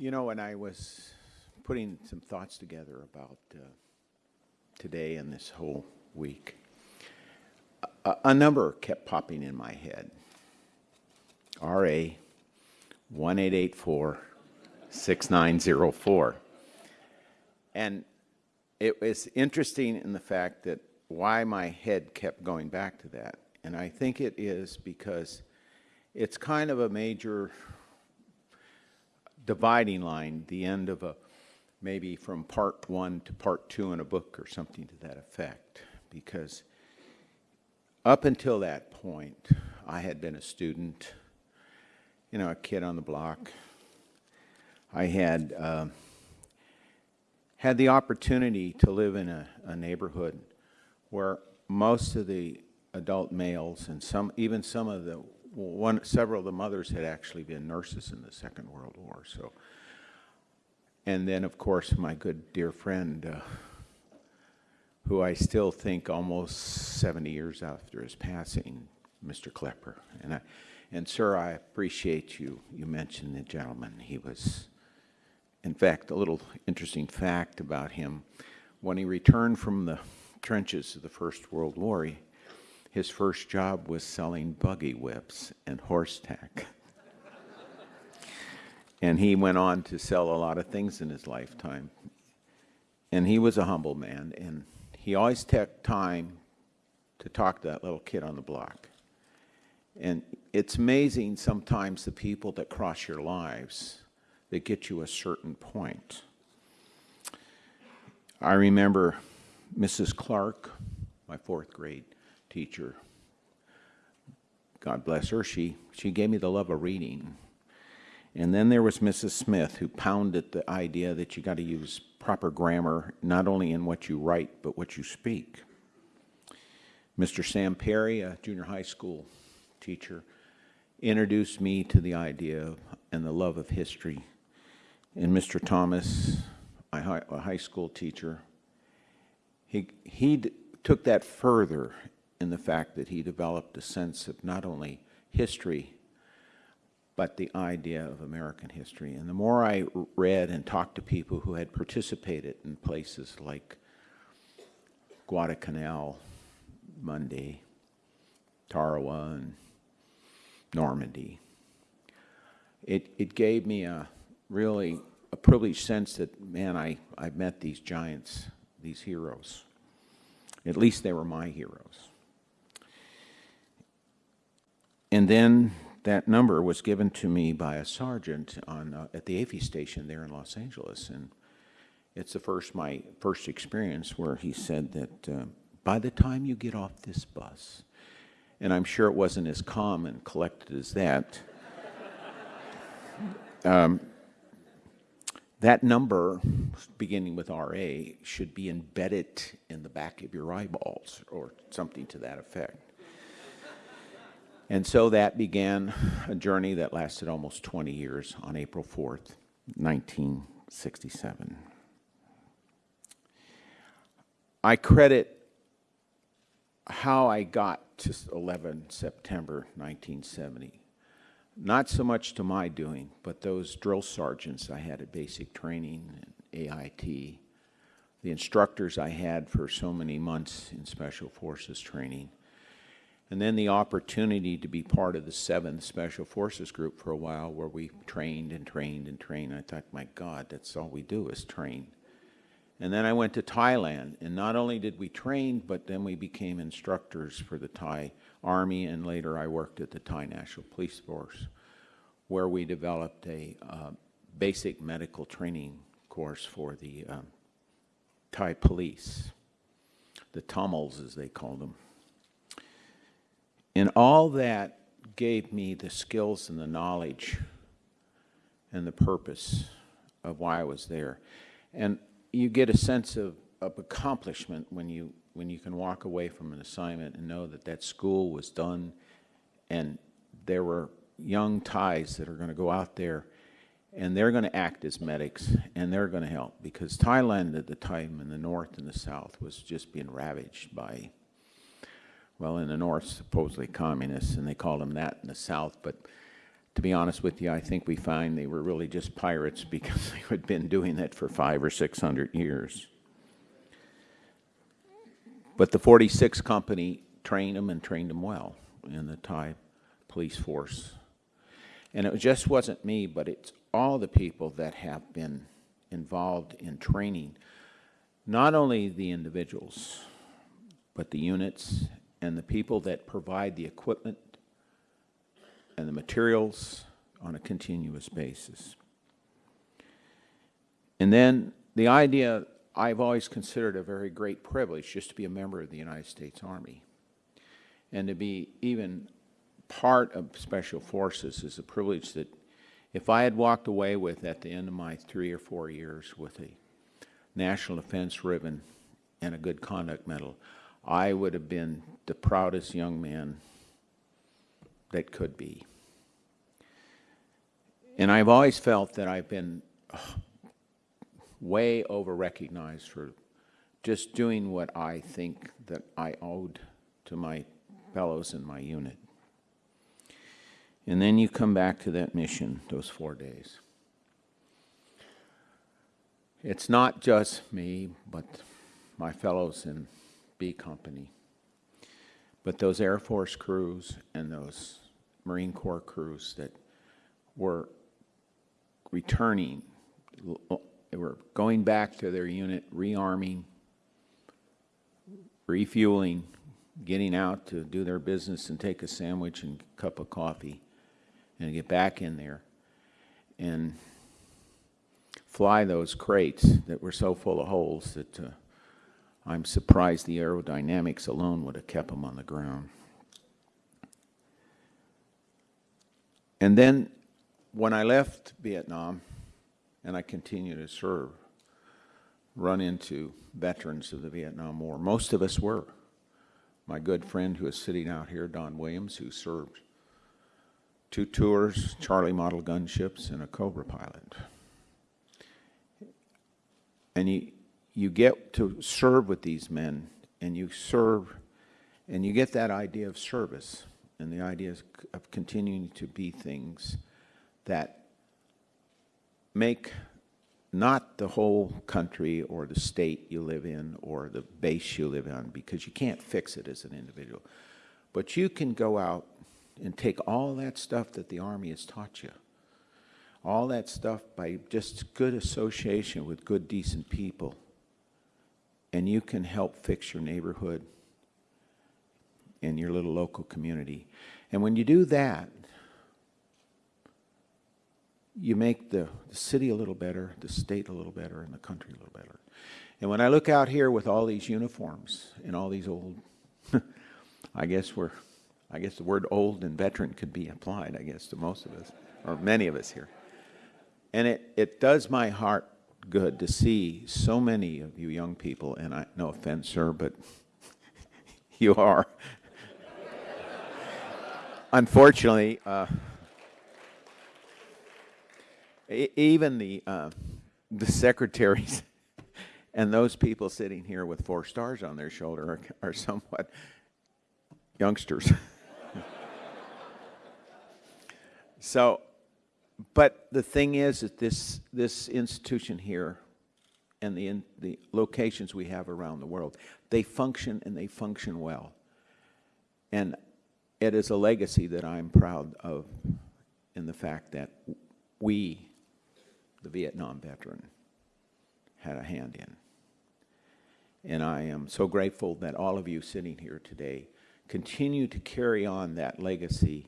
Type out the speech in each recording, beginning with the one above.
You know, when I was putting some thoughts together about uh, today and this whole week, a, a number kept popping in my head. RA 1884 6904. And it was interesting in the fact that why my head kept going back to that. And I think it is because it's kind of a major dividing line, the end of a maybe from part one to part two in a book or something to that effect. Because up until that point, I had been a student, you know, a kid on the block. I had uh, had the opportunity to live in a, a neighborhood where most of the adult males and some, even some of the one, several of the mothers had actually been nurses in the Second World War. So, and then of course my good dear friend, uh, who I still think almost 70 years after his passing, Mr. Klepper. And I, and sir, I appreciate you. You mentioned the gentleman. He was, in fact, a little interesting fact about him. When he returned from the trenches of the First World War, he, his first job was selling buggy whips and horse tack. and he went on to sell a lot of things in his lifetime. And he was a humble man, and he always took time to talk to that little kid on the block. And it's amazing sometimes the people that cross your lives that get you a certain point. I remember Mrs. Clark, my fourth grade teacher, God bless her, she, she gave me the love of reading. And then there was Mrs. Smith who pounded the idea that you got to use proper grammar, not only in what you write, but what you speak. Mr. Sam Perry, a junior high school teacher, introduced me to the idea and the love of history. And Mr. Thomas, a high school teacher, he, he took that further in the fact that he developed a sense of not only history, but the idea of American history. And the more I read and talked to people who had participated in places like Guadalcanal, Munda, Tarawa, and Normandy, it, it gave me a really a privileged sense that, man, I, I met these giants, these heroes. At least they were my heroes. And then that number was given to me by a sergeant on, uh, at the AFI station there in Los Angeles. And it's the first, my first experience where he said that uh, by the time you get off this bus, and I'm sure it wasn't as calm and collected as that, um, that number, beginning with RA, should be embedded in the back of your eyeballs or something to that effect. And so that began a journey that lasted almost 20 years on April 4th, 1967. I credit how I got to 11 September 1970 not so much to my doing, but those drill sergeants I had at basic training and AIT, the instructors I had for so many months in Special Forces training, and then the opportunity to be part of the 7th Special Forces Group for a while where we trained and trained and trained. I thought, my God, that's all we do is train. And then I went to Thailand, and not only did we train, but then we became instructors for the Thai Army, and later I worked at the Thai National Police Force, where we developed a uh, basic medical training course for the um, Thai police, the Tamils as they call them. And all that gave me the skills and the knowledge and the purpose of why I was there. And you get a sense of, of accomplishment when you when you can walk away from an assignment and know that that school was done and there were young Thais that are going to go out there and they're going to act as medics and they're going to help because Thailand at the time in the north and the south was just being ravaged by, well, in the north, supposedly communists, and they called them that in the south, but to be honest with you, I think we find they were really just pirates because they had been doing that for five or six hundred years. But the 46 Company trained them and trained them well in the Thai police force. And it just wasn't me, but it's all the people that have been involved in training, not only the individuals, but the units and the people that provide the equipment and the materials on a continuous basis. And then the idea I've always considered a very great privilege just to be a member of the United States Army. And to be even part of Special Forces is a privilege that if I had walked away with at the end of my three or four years with a National Defense Ribbon and a Good Conduct Medal, I would have been the proudest young man that could be. And I've always felt that I've been uh, way over recognized for just doing what I think that I owed to my fellows in my unit. And then you come back to that mission, those four days. It's not just me, but my fellows in B Company, but those Air Force crews and those Marine Corps crews that were returning, they were going back to their unit, rearming, refueling, getting out to do their business and take a sandwich and a cup of coffee and get back in there and fly those crates that were so full of holes that uh, I'm surprised the aerodynamics alone would have kept them on the ground. And then when I left Vietnam and I continued to serve, run into veterans of the Vietnam War. Most of us were. My good friend who is sitting out here, Don Williams, who served two tours, Charlie model gunships, and a Cobra pilot. And you, you get to serve with these men, and you serve, and you get that idea of service, and the idea of continuing to be things that make not the whole country or the state you live in or the base you live on, because you can't fix it as an individual. But you can go out and take all that stuff that the Army has taught you, all that stuff by just good association with good, decent people, and you can help fix your neighborhood and your little local community. And when you do that, you make the, the city a little better, the state a little better, and the country a little better. And when I look out here with all these uniforms and all these old, I guess we're I guess the word old and veteran could be applied, I guess, to most of us, or many of us here. And it, it does my heart good to see so many of you young people, and I, no offense, sir, but you are. Unfortunately, uh, even the, uh, the secretaries and those people sitting here with four stars on their shoulder are, are somewhat youngsters. So, but the thing is that this, this institution here and the, in, the locations we have around the world, they function and they function well. And it is a legacy that I'm proud of in the fact that we, the Vietnam veteran, had a hand in. And I am so grateful that all of you sitting here today continue to carry on that legacy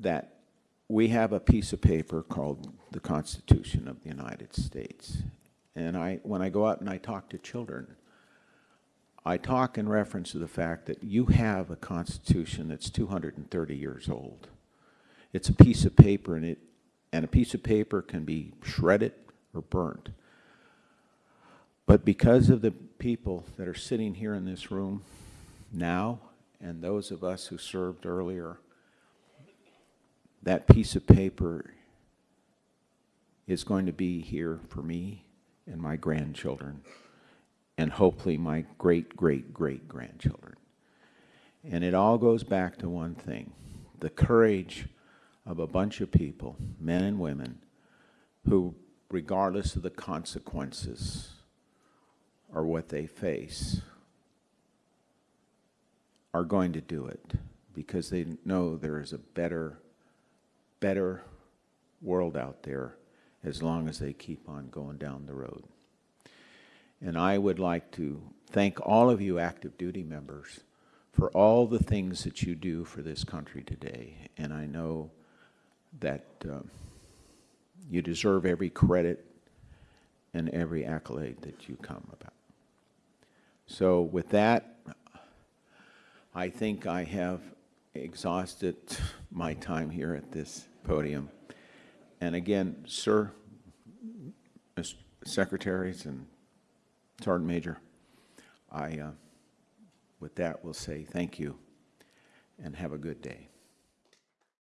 that we have a piece of paper called the Constitution of the United States. And I, when I go out and I talk to children, I talk in reference to the fact that you have a Constitution that's 230 years old. It's a piece of paper, and, it, and a piece of paper can be shredded or burnt. But because of the people that are sitting here in this room now, and those of us who served earlier, that piece of paper is going to be here for me and my grandchildren, and hopefully my great, great, great grandchildren. And it all goes back to one thing the courage of a bunch of people, men and women, who, regardless of the consequences or what they face, are going to do it because they know there is a better, better world out there as long as they keep on going down the road. And I would like to thank all of you active duty members for all the things that you do for this country today. And I know that um, you deserve every credit and every accolade that you come about. So with that, I think I have exhausted my time here at this podium. And again, sir, Secretaries and Sergeant Major, I, uh, with that, will say thank you and have a good day.